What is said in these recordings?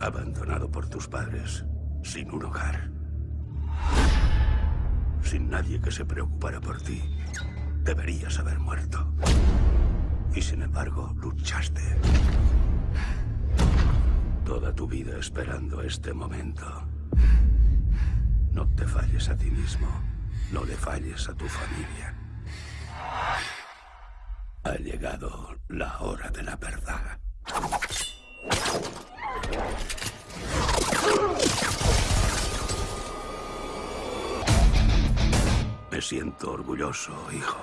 Abandonado por tus padres, sin un hogar. Sin nadie que se preocupara por ti. Deberías haber muerto. Y sin embargo, luchaste. Toda tu vida esperando este momento. No te falles a ti mismo. No le falles a tu familia. Ha llegado la hora de la verdad. Me siento orgulloso, hijo.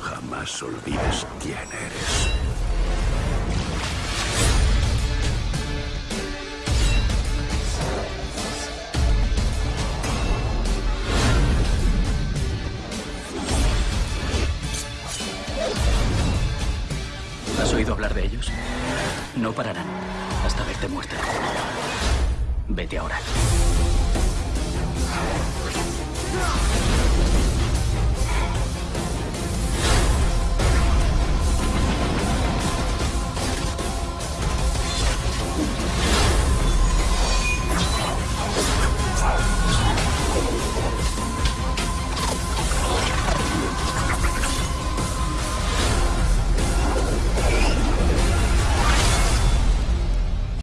Jamás olvides quién eres. ¿Has oído hablar de ellos? No pararán hasta verte muerta. Vete ahora.